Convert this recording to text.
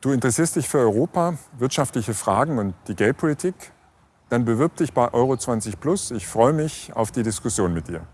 Du interessierst dich für Europa, wirtschaftliche Fragen und die Geldpolitik? Dann bewirb dich bei Euro 20 Plus. Ich freue mich auf die Diskussion mit dir.